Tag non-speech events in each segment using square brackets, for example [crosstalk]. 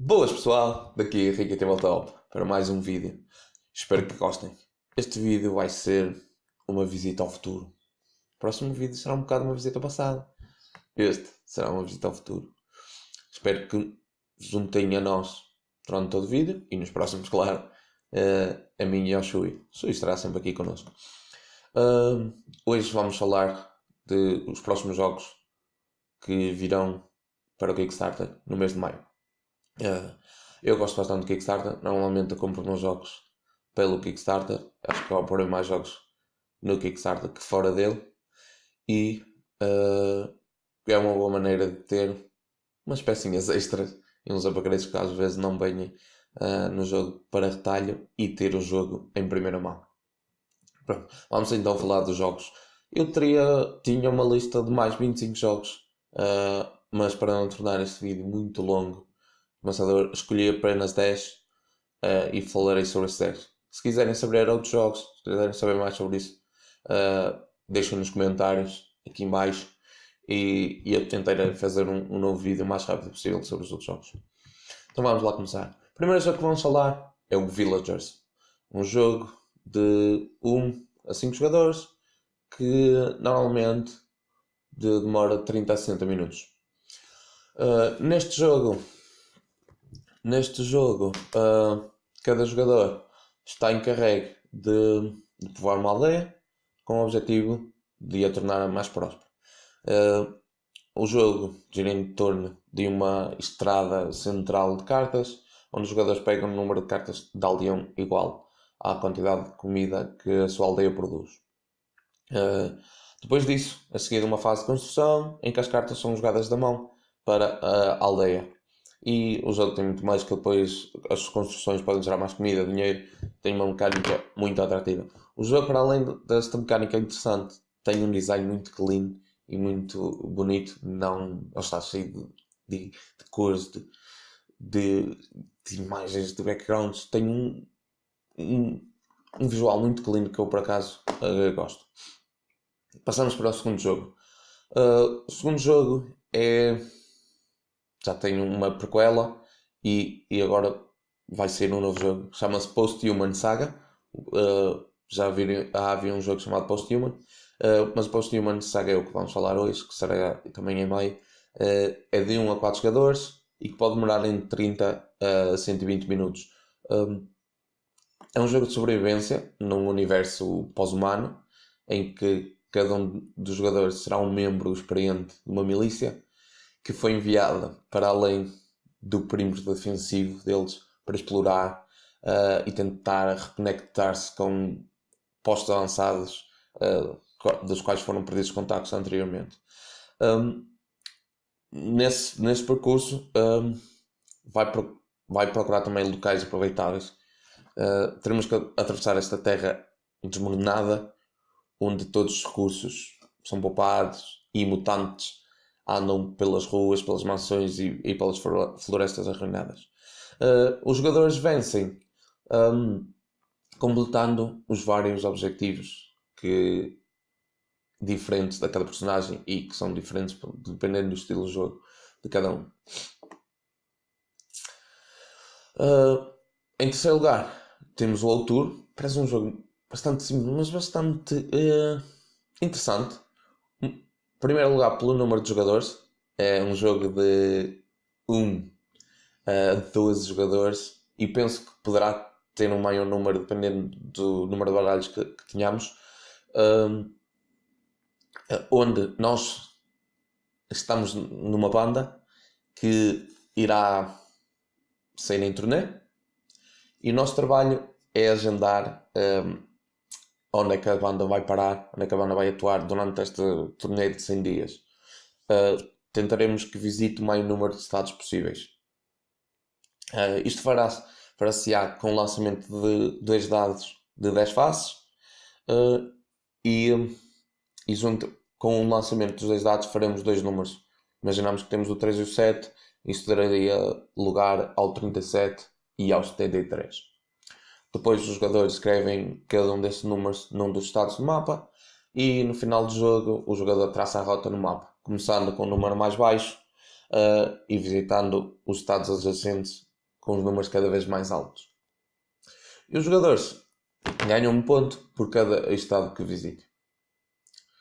Boas pessoal, daqui Henrique Top para mais um vídeo. Espero que gostem. Este vídeo vai ser uma visita ao futuro. O próximo vídeo será um bocado uma visita ao passado. Este será uma visita ao futuro. Espero que juntem a nós durante todo o vídeo e nos próximos, [laughs] claro, uh, a mim e ao Shui. Shui estará sempre aqui connosco. Hoje vamos falar de os próximos jogos que virão para o Kickstarter no mês de maio. Uh, eu gosto bastante do Kickstarter. Normalmente eu compro meus jogos pelo Kickstarter. Acho que porei mais jogos no Kickstarter que fora dele. E uh, é uma boa maneira de ter umas pecinhas [laughs] extras e uns upgrades que às vezes não venham uh, no jogo para retalho e ter o jogo em primeira mão. Pronto, vamos então falar dos jogos. Eu teria, tinha uma lista de mais 25 jogos, uh, mas para não tornar este vídeo muito longo, Começador, escolhi apenas 10 uh, e falarei sobre esses 10. Se quiserem saber outros jogos, se quiserem saber mais sobre isso, uh, deixem nos comentários aqui em baixo e, e eu tentarei fazer um, um, novo vídeo o mais rápido possível sobre os outros jogos. Então vamos lá começar. O primeiro jogo que vamos falar é o Villagers. Um jogo de 1 a 5 jogadores que normalmente demora 30 a 60 minutos. Uh, neste jogo Neste jogo, uh, cada jogador está encarregue de, de povoar uma aldeia com o objetivo de a tornar mais próspera. Uh, o jogo gira em torno de uma estrada central de cartas, onde os jogadores pegam um número de cartas de aldeão igual à quantidade de comida que a sua aldeia produz. Uh, depois disso, a seguir uma fase de construção, em que as cartas são jogadas da mão para a aldeia. E o jogo tem muito mais que depois as construções podem gerar mais comida, dinheiro, tem uma mecânica muito atrativa. O jogo, para além desta mecânica interessante, tem um design muito clean e muito bonito, não ele está cheio de, de, de cores, de, de, de, imagens, de backgrounds, tem um, um, um, visual muito clean que eu por acaso uh, gosto. Passamos para o segundo jogo. Uh, o segundo jogo é já tem uma prequela e, e agora vai ser um novo jogo. Chama-se Post-Human Saga. Uh, já havia, havia um jogo chamado Post-Human, uh, mas Post-Human Saga é o que vamos falar hoje, que será também em maio. Uh, é de 1 a 4 jogadores e que pode demorar entre 30 a 120 minutos. Um, é um jogo de sobrevivência num universo pós-humano em que cada um dos jogadores será um membro experiente de uma milícia que foi enviada para além do perímetro defensivo deles para explorar uh, e tentar reconectar-se com postos avançados uh, dos quais foram perdidos contactos anteriormente. Um, nesse, nesse percurso um, vai, pro, vai procurar também locais aproveitáveis. Uh, teremos que atravessar esta terra desmoronada onde todos os recursos são poupados e mutantes andam pelas ruas, pelas mansões e, e pelas florestas arruinadas. Uh, os jogadores vencem um, completando os vários objetivos que diferentes da cada personagem e que são diferentes dependendo do estilo de jogo de cada um. Uh, em terceiro lugar, temos o Autor. Parece um jogo bastante simples, mas bastante uh, interessante primeiro lugar, pelo número de jogadores, é um jogo de 1 a 12 jogadores. E penso que poderá ter um maior número dependendo do número de baralhos que, que tenhamos. Um, onde nós estamos numa banda que irá sair em turnê. E o nosso trabalho é agendar um, onde é que a banda vai parar, onde é que a banda vai atuar durante este torneio de 100 dias. Uh, tentaremos que visite o maior número de estados possíveis. Uh, isto fará-se-á com o lançamento de dois dados de 10 faces uh, e, e junto com o lançamento dos dois dados faremos dois números. Imaginamos que temos o 3 e o 7, isso daria lugar ao 37 e ao 73. Depois os jogadores escrevem cada um desses números num dos estados do mapa e no final do jogo o jogador traça a rota no mapa, começando com o número mais baixo uh, e visitando os estados adjacentes com os números cada vez mais altos. E os jogadores ganham um ponto por cada estado que visitem.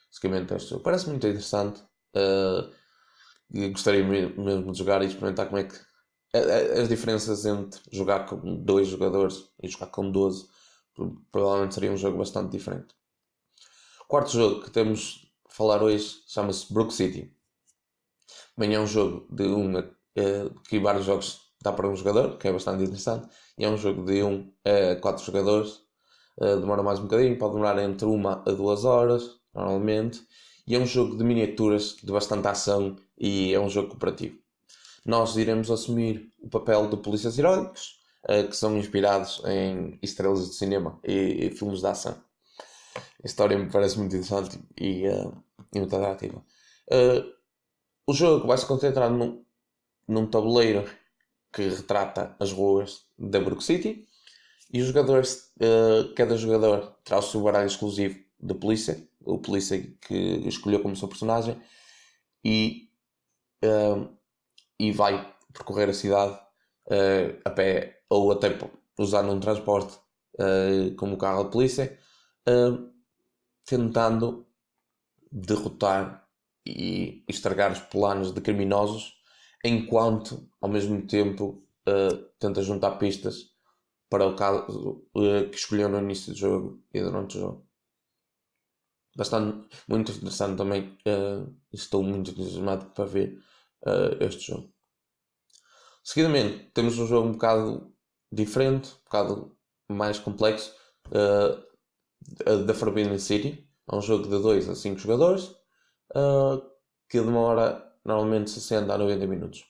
Basicamente, isto parece muito interessante. Uh, gostaria mesmo de jogar e experimentar como é que. As diferenças entre jogar com dois jogadores e jogar com 12 provavelmente seria um jogo bastante diferente. O quarto jogo que temos a falar hoje chama-se Brook City. Também é um jogo de um, uh, que vários jogos dá para um jogador, que é bastante interessante. E é um jogo de um a quatro jogadores. Uh, demora mais um bocadinho, pode demorar entre uma a duas horas, normalmente. E é um jogo de miniaturas, de bastante ação e é um jogo cooperativo. Nós iremos assumir o papel de polícias heróicos, uh, que são inspirados em estrelas de cinema e, filmes de ação. A história me parece muito interessante e, uh, e muito atrativa. o jogo vai se concentrar num, num tabuleiro que retrata as ruas da Brook City. E os jogadores, uh, cada jogador terá o seu baralho exclusivo de polícia, o polícia que escolheu como seu personagem, e, uh, e vai percorrer a cidade uh, a pé ou até usar um transporte como o carro de polícia, tentando derrotar e estragar os planos de criminosos enquanto ao mesmo tempo uh, tenta juntar pistas para o caso uh, que escolheu no início do jogo e durante o jogo. Bastante, muito interessante também. Uh, estou muito entusiasmado para ver este jogo. Seguidamente, temos um jogo um bocado diferente, um bocado mais complexo, da Forbidden City. É um jogo de 2 a 5 jogadores que demora normalmente 60 a 90 minutos.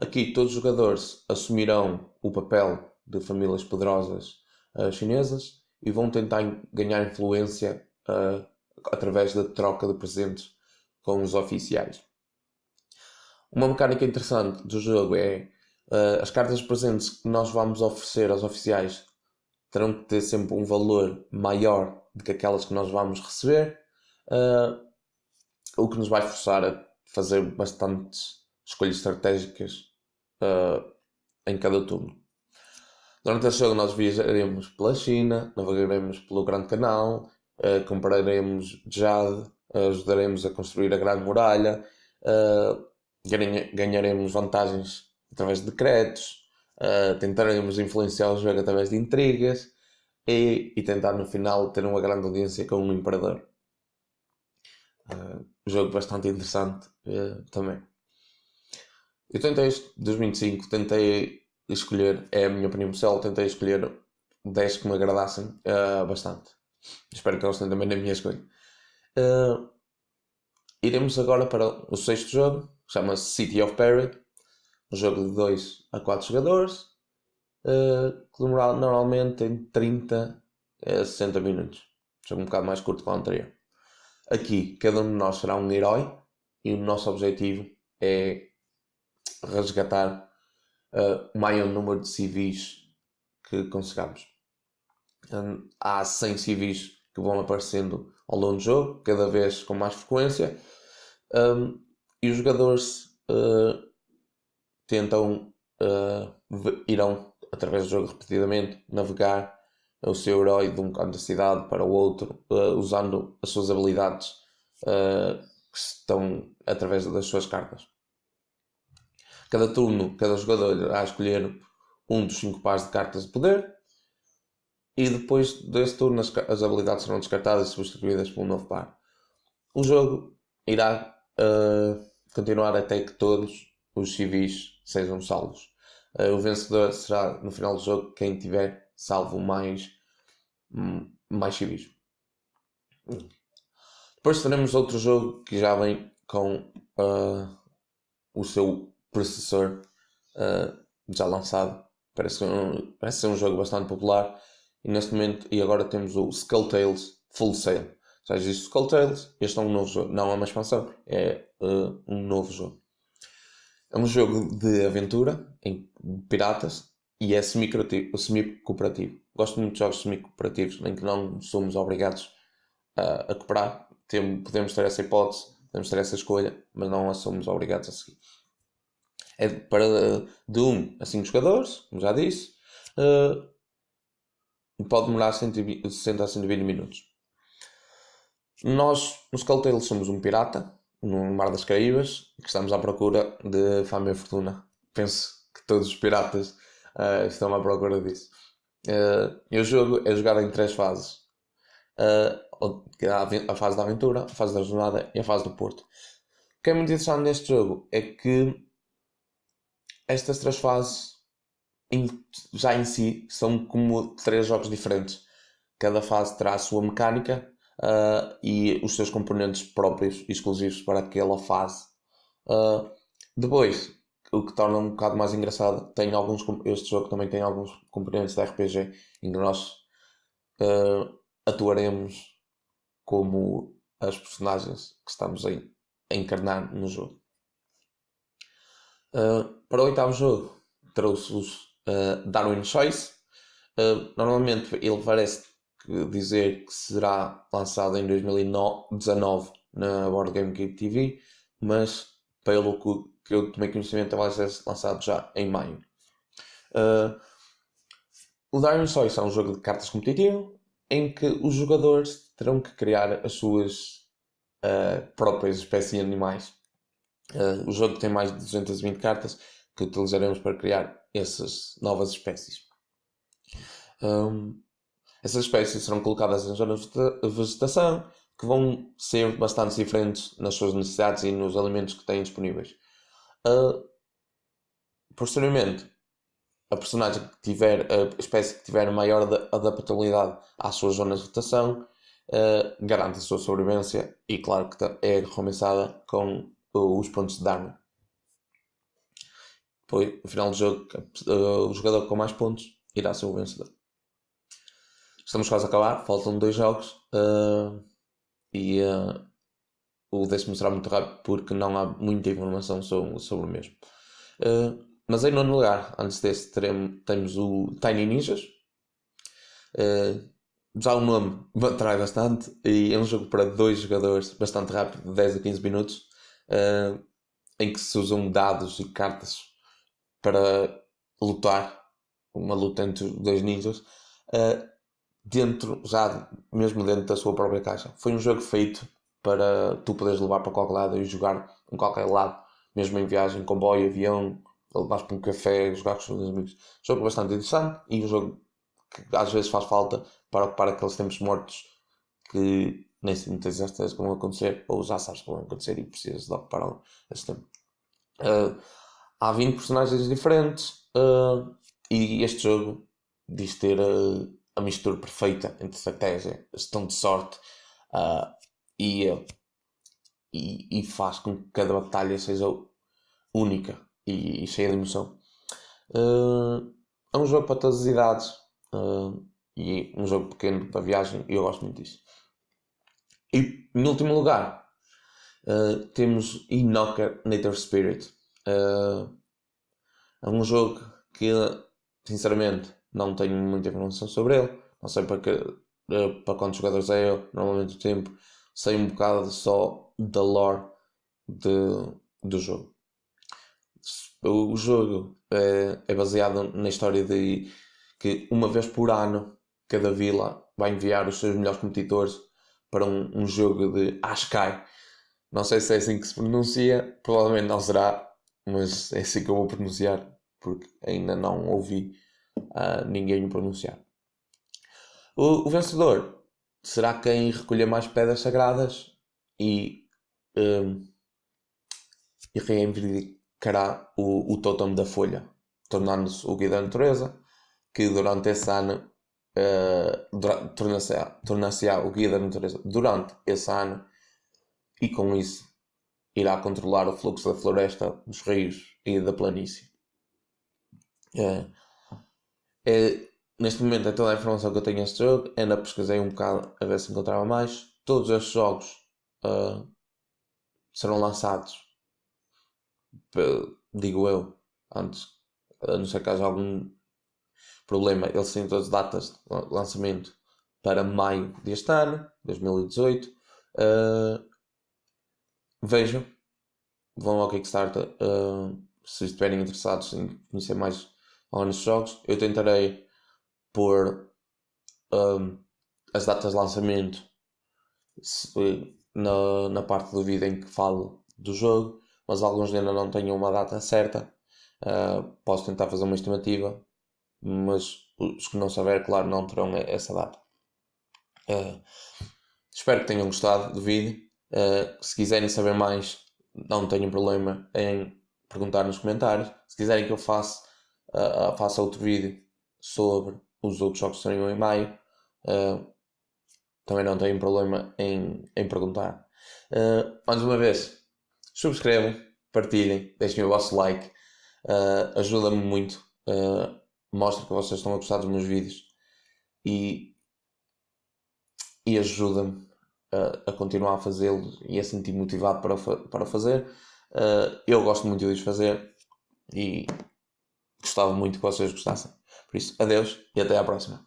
Aqui todos os jogadores assumirão o papel de famílias poderosas uh, chinesas e vão tentar ganhar influência uh, através da troca de presentes com os oficiais. Uma mecânica interessante do jogo é uh, as cartas presentes que nós vamos oferecer aos oficiais terão que ter sempre um valor maior do que aquelas que nós vamos receber, o que nos vai forçar a fazer bastantes escolhas estratégicas uh, em cada turno. Durante este jogo nós viajaremos pela China, navegaremos pelo Grande Canal, uh, compraremos jade, ajudaremos a construir a Grande Muralha, uh, ganharemos vantagens através de decretos, uh, tentaremos influenciar o jogo através de intrigas e, e tentar no final ter uma grande audiência com um imperador. Uh, jogo bastante interessante uh, também. Eu tentei, 2025, tentei escolher, é a minha opinião pessoal, tentei escolher 10 que me agradassem uh, bastante. Espero que tenham também na minha escolha. Uh, iremos agora para o sexto jogo, chama-se City of Perry, um jogo de 2 a 4 jogadores, uh, que normalmente em 30 a 60 minutos. Jogo um bocado mais curto que o anterior. Aqui, cada um de nós será um herói e o nosso objetivo é resgatar uh, o maior número de civis que consigamos. Um, há 100 civis que vão aparecendo ao longo do jogo, cada vez com mais frequência, um, e os jogadores uh, tentam, uh, irão, através do jogo repetidamente, navegar o seu herói de um canto da cidade para o outro, uh, usando as suas habilidades que estão através das suas cartas. Cada turno, cada jogador irá escolher um dos cinco pares de cartas de poder e depois desse turno as, as habilidades serão descartadas e substituídas por um novo par. O jogo irá uh, continuar até que todos os civis sejam salvos. o vencedor será no final do jogo quem tiver salvo mais, hum, mais civis. Depois teremos outro jogo que já vem com uh, o seu processor uh, já lançado. Parece, um, parece ser um jogo bastante popular. E neste momento, e agora temos o Skull Tales Full Sail. Já existe Skull Tales, este é um novo jogo. Não é uma expansão, é uh, um novo jogo. É um jogo de aventura em piratas e é semi-cooperativo. Gosto muito de jogos semi-cooperativos em que não somos obrigados a, a cooperar. Tem, podemos ter essa hipótese, podemos ter essa escolha, mas não a somos obrigados a seguir. É para de 1 a 5 jogadores, como já disse. Uh, pode demorar 120, 60 a 120 minutos. Nós, nos Calteiros, somos um pirata no Mar das Caraíbas que estamos à procura de fama e fortuna. Penso que todos os piratas uh, estão à procura disso. Uh, e o jogo é jogado em três fases: uh, a fase da aventura, a fase da jornada e a fase do porto. O que é muito interessante neste jogo é que estas três fases já em si são como três jogos diferentes. Cada fase terá a sua mecânica uh, e os seus componentes próprios exclusivos para aquela fase. Uh, depois, o que torna um bocado mais engraçado, tem alguns, este jogo também tem alguns componentes de RPG em que nós uh, atuaremos como as personagens que estamos a, encarnar no jogo. Uh, para o oitavo jogo, trouxe-vos uh, Darwin Choice. Uh, normalmente ele parece dizer que será lançado em 2019 na Board Game Geek TV, mas pelo que eu tomei conhecimento vai ser lançado já em maio. Uh, o Darwin Choice é um jogo de cartas competitivo em que os jogadores terão que criar as suas uh, próprias espécies de animais. Uh, o jogo tem mais de 220 cartas que utilizaremos para criar essas novas espécies. Um, essas espécies serão colocadas em zonas de vegetação que vão ser bastante diferentes nas suas necessidades e nos alimentos que têm disponíveis. Uh, posteriormente, a personagem que tiver, a espécie que tiver maior adaptabilidade às suas zonas de vegetação uh, garante a sua sobrevivência e, claro, que é recompensada com os pontos de Dharma. Depois, no final do jogo, o jogador com mais pontos irá ser o vencedor. Estamos quase a acabar, faltam dois jogos uh, e uh, o décimo será muito rápido porque não há muita informação sobre, sobre o mesmo. Uh, mas em nono lugar, antes desse, teremos, temos o Tiny Ninjas. já o nome [laughs] atrai bastante e é um jogo para dois jogadores, bastante rápido, de 10 a 15 minutos, em que se usam dados e cartas para lutar, uma luta entre dois ninjas dentro, já mesmo dentro da sua própria caixa. Foi um jogo feito para tu poderes levar para qualquer lado e jogar em qualquer lado, mesmo em viagem, comboio, avião, levares para um café, jogar com os teus amigos. Jogo bastante interessante e um jogo que às vezes faz falta para ocupar aqueles tempos mortos que nem se muitas certeza que vão acontecer, ou já sabes que vão acontecer e precisas de ocupar esse tempo. Uh, há 20 personagens diferentes uh, e este jogo diz ter uh, a mistura perfeita entre estratégia, gestão de sorte uh, e, e, e, faz com que cada batalha seja única e, e cheia de emoção. Uh, é um jogo para todas as idades uh, e um jogo pequeno para viagem e eu gosto muito disso. E em último lugar temos Inoka Nature Spirit. é um jogo que sinceramente não tenho muita informação sobre ele, não sei para, que, eh, para quantos jogadores é ele, normalmente o tempo, sei um bocado só da lore de, do jogo. O jogo é, é baseado na história de que uma vez por ano cada vila vai enviar os seus melhores competidores para um, um jogo de Askai. Não sei se é assim que se pronuncia, provavelmente não será, mas é assim que eu vou pronunciar, porque ainda não ouvi uh, ninguém o pronunciar. O, o, vencedor será quem recolher mais pedras sagradas e, um, e reivindicará o, o totem da folha, tornando-se o guia da natureza, que durante esse ano uh, torna-se-á torna o guia da natureza durante esse ano e com isso irá controlar o fluxo da floresta, dos rios e da planície. Uh, é, neste momento é toda a informação que eu tenho neste jogo. Ainda pesquisei um bocado a ver se encontrava mais. Todos estes jogos uh, serão lançados, digo eu, antes, a não ser que haja algum problema. Eles têm todas as datas de lançamento para maio deste ano, 2018. Uh, vejam, vão ao Kickstarter, uh, se estiverem interessados em conhecer mais alguns jogos. Eu tentarei pôr um, as datas de lançamento se, na, na parte do vídeo em que falo do jogo, mas alguns ainda não tenham uma data certa. Uh, posso tentar fazer uma estimativa, mas os que não saber, claro, não terão essa data. Uh, espero que tenham gostado do vídeo. Uh, se quiserem saber mais, não tenham problema em perguntar nos comentários. Se quiserem que eu faça, uh, faça outro vídeo sobre os outros jogos que saíram em maio, também não tenho problema em, em perguntar. mais uma vez, subscrevam, partilhem, deixem o vosso like, ajuda-me muito mostra que vocês estão a gostar dos meus vídeos e, e ajuda-me a, a, continuar a fazê-los e a sentir motivado para, para fazer. Uh, eu gosto muito de os fazer e gostava muito que vocês gostassem. Por isso, adeus e até à próxima.